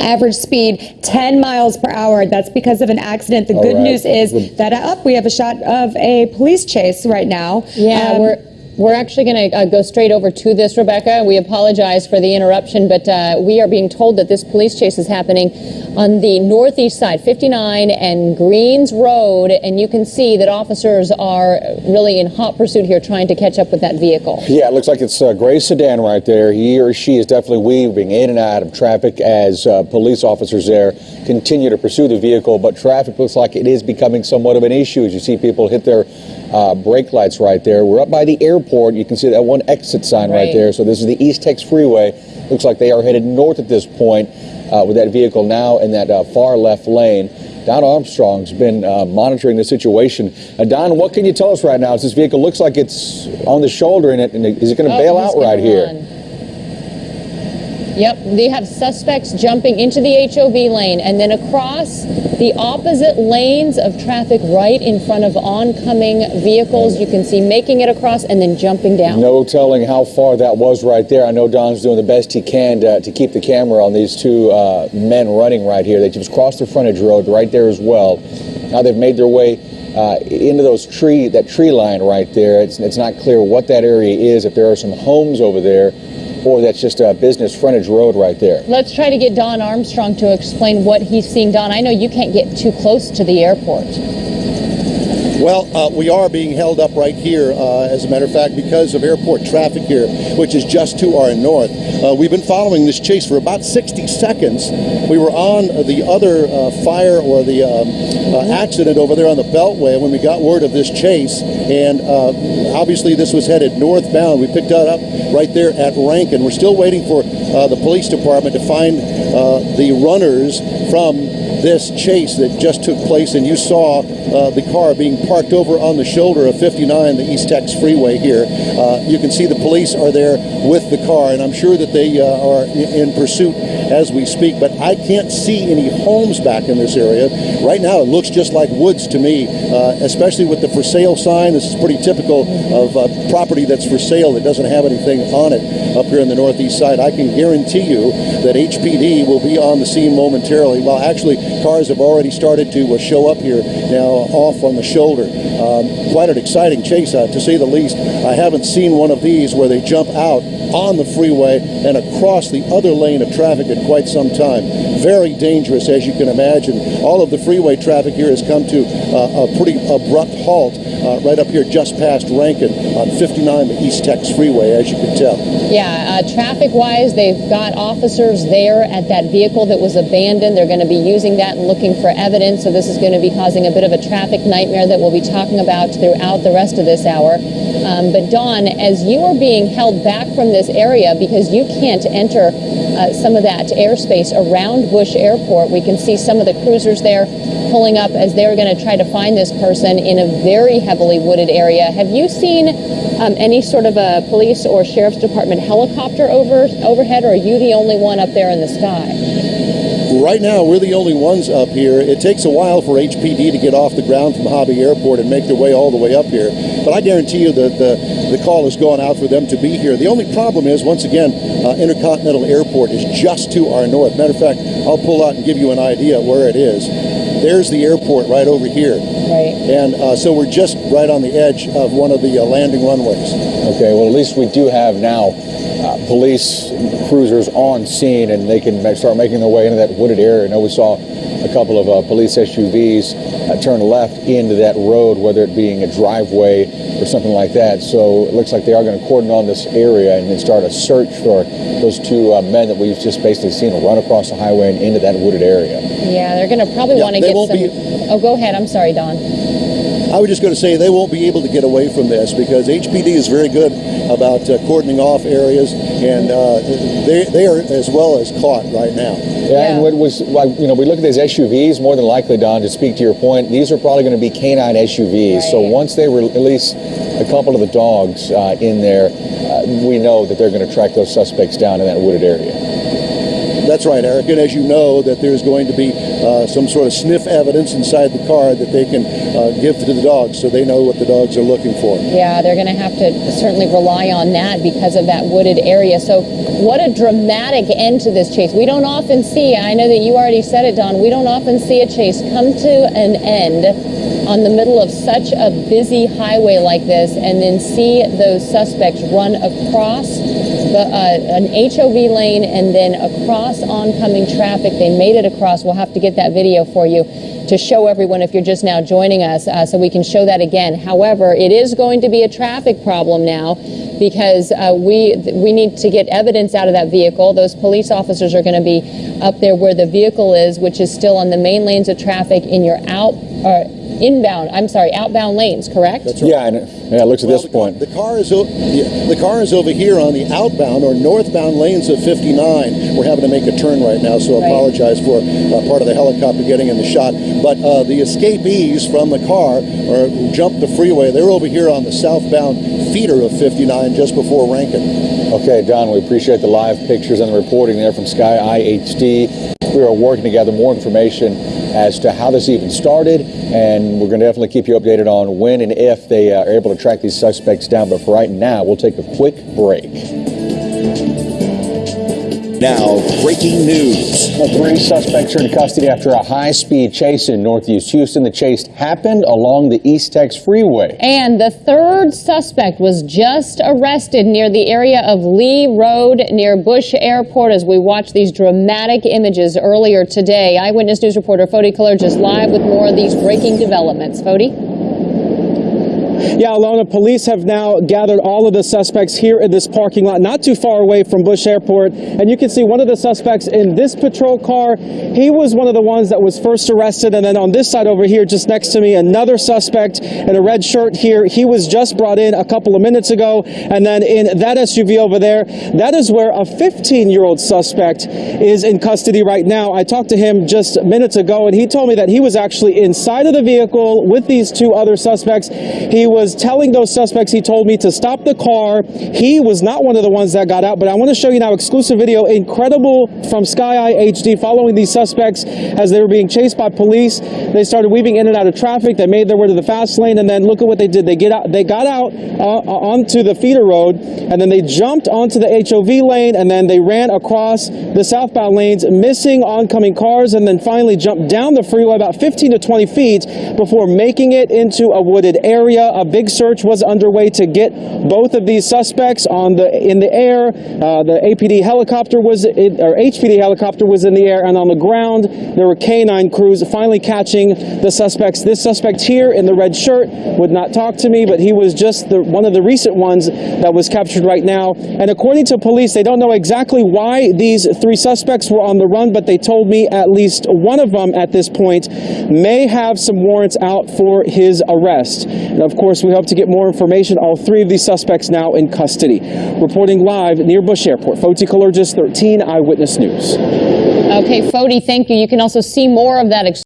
average speed 10 miles per hour. That's because of an accident. The All good right. news is that uh, up we have a shot of a police chase right now. Yeah, Um, we're we're actually going to uh, go straight over to this, Rebecca. We apologize for the interruption, but uh, we are being told that this police chase is happening on the northeast side, 59 and Greens Road, and you can see that officers are really in hot pursuit here, trying to catch up with that vehicle. Yeah, it looks like it's a gray sedan right there. He or she is definitely weaving in and out of traffic as uh, police officers there continue to pursue the vehicle. But traffic looks like it is becoming somewhat of an issue as you see people hit their uh, brake lights right there. We're up by the airport. You can see that one exit sign right, Right. there. So this is the East Tex Freeway. Looks like they are headed north at this point uh, with that vehicle now in that uh, far left lane. Don Armstrong's been uh, monitoring the situation. Uh, Don, what can you tell us right now? As this vehicle looks like it's on the shoulder, and, it, and is it going to Oh, bail out right here? Yep, they have suspects jumping into the HOV lane and then across the opposite lanes of traffic right in front of oncoming vehicles. You can see making it across and then jumping down. No telling how far that was right there. I know Don's doing the best he can to, to keep the camera on these two uh, men running right here. They just crossed the frontage road right there as well. Now they've made their way uh, into those tree that tree line right there. It's, it's not clear what that area is. If there are some homes over there, or that's just a business frontage road right there. Let's try to get Don Armstrong to explain what he's seeing. Don, I know you can't get too close to the airport. Well, uh, we are being held up right here, uh, as a matter of fact, because of airport traffic here, which is just to our north. Uh, we've been following this chase for about 60 seconds. We were on the other uh, fire or the um, uh, accident over there on the Beltway when we got word of this chase, and uh, obviously this was headed northbound. We picked that up right there at Rankin. We're still waiting for the police department to find the runners from this chase that just took place, and you saw uh, the car being parked over on the shoulder of 59, the East Tex Freeway here. Uh, you can see the police are there with the car, and I'm sure that they uh, are in, in pursuit as we speak. But I can't see any homes back in this area right now. It looks just like woods to me, uh, especially with the for sale sign. This is pretty typical of uh, property that's for sale that doesn't have anything on it up here in the northeast side. I can guarantee you that HPD will be on the scene momentarily. Well, actually, cars have already started to uh, show up here now off on the shoulder. Um, quite an exciting chase, uh, to say the least. I haven't seen one of these where they jump out on the freeway and across the other lane of traffic quite some time. Very dangerous, as you can imagine. All of the freeway traffic here has come to uh, a pretty abrupt halt uh, right up here just past Rankin on 59, the East Tex Freeway, as you can tell. Yeah, uh, traffic-wise, they've got officers there at that vehicle that was abandoned. They're going to be using that and looking for evidence. So this is going to be causing a bit of a traffic nightmare that we'll be talking about throughout the rest of this hour. Um, but Don, as you are being held back from this area because you can't enter uh, some of that airspace around Bush Airport, we can see some of the cruisers there pulling up as they're going to try to find this person in a very heavily wooded area. Have you seen um, any sort of a police or sheriff's department helicopter over overhead, or are you the only one up there in the sky? Right now, we're the only ones up here. It takes a while for HPD to get off the ground from Hobby Airport and make their way all the way up here. But I guarantee you that the, the call has gone out for them to be here. The only problem is, once again, uh, Intercontinental Airport is just to our north. Matter of fact, I'll pull out and give you an idea where it is. There's the airport right over here. Right. And uh, so we're just right on the edge of one of the uh, landing runways. Okay, well, at least we do have now uh, police cruisers on scene and they can start making their way into that wooded area. I know we saw a couple of uh, police SUVs uh, turn left into that road, whether it being a driveway or something like that. So it looks like they are going to cordon on this area and then start a search for those two uh, men that we've just basically seen run across the highway and into that wooded area. Yeah, they're going to probably Yeah, want to they get won't some. be- Oh, go ahead. I'm sorry, Don. I was just going to say they won't be able to get away from this because HPD is very good about uh, cordoning off areas, and uh, they, they are as well as caught right now. Yeah, and what was like, you know, we look at these SUVs. More than likely, Don, to speak to your point, these are probably going to be canine SUVs. So once they release a couple of the dogs uh, in there, uh, we know that they're going to track those suspects down in that wooded area. That's right, Eric. And as you know, that there's going to be uh, some sort of sniff evidence inside the car that they can uh, give to the dogs so they know what the dogs are looking for. Yeah, they're going to have to certainly rely on that because of that wooded area. So, what a dramatic end to this chase. We don't often see, I know that you already said it, Don, we don't often see a chase come to an end on the middle of such a busy highway like this and then see those suspects run across the, uh, an HOV lane and then across oncoming traffic. They made it across. We'll have to get that video for you to show everyone if you're just now joining us uh, so we can show that again. However, it is going to be a traffic problem now because uh, we we need to get evidence out of that vehicle. Those police officers are going to be up there where the vehicle is, which is still on the main lanes of traffic in your out or inbound. I'm sorry, outbound lanes. Correct? That's right. Yeah, and yeah, it looks at this the, point. the car is o- the car is over here on the outbound or northbound lanes of 59. We're having to make a turn right now, so I Right. apologize for uh, part of the helicopter getting in the shot. But uh, the escapees from the car or jumped the freeway. They're over here on the southbound feeder of 59, just before Rankin. Okay, Don, we appreciate the live pictures and the reporting there from Sky Eye HD. We are working to gather more information as to how this even started, and we're going to definitely keep you updated on when and if they uh, are able to track these suspects down. But for right now, we'll take a quick break. Now, breaking news. Well, three suspects are in custody after a high-speed chase in northeast Houston. The chase happened along the East Tex Freeway. And the third suspect was just arrested near the area of Lee Road near Bush Airport as we watch these dramatic images earlier today. Eyewitness News reporter Foti just live with more of these breaking developments. Foti? Yeah, Alona, police have now gathered all of the suspects here in this parking lot, not too far away from Bush Airport. And you can see one of the suspects in this patrol car. He was one of the ones that was first arrested. And then on this side over here, just next to me, another suspect in a red shirt here. He was just brought in a couple of minutes ago. And then in that SUV over there, that is where a 15 year old suspect is in custody right now. I talked to him just minutes ago, and he told me that he was actually inside of the vehicle with these two other suspects. He was telling those suspects, he told me to stop the car. He was not one of the ones that got out, but I want to show you now exclusive video, incredible from Sky Eye HD, following these suspects as they were being chased by police. They started weaving in and out of traffic. They made their way to the fast lane, and then look at what they did. They get out. They got out uh, onto the feeder road, and then they jumped onto the HOV lane, and then they ran across the southbound lanes, missing oncoming cars, and then finally jumped down the freeway about 15 to 20 feet before making it into a wooded area. A big search was underway to get both of these suspects on the in the air. Uh, the APD helicopter was in, or HPD helicopter was in the air, and on the ground there were canine crews finally catching the suspects. This suspect here in the red shirt would not talk to me, but he was just the, one of the recent ones that was captured right now. And according to police, they don't know exactly why these three suspects were on the run, but they told me at least one of them at this point may have some warrants out for his arrest. And of course, we hope to get more information. All three of these suspects now in custody. Reporting live near Bush Airport, Foti Kallergis, 13 Eyewitness News. Okay, Foti, thank you. You can also see more of that.